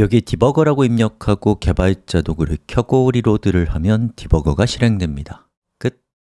여기 디버거라고 입력하고 개발자 도구를 켜고 리로드를 하면 디버거가 실행됩니다.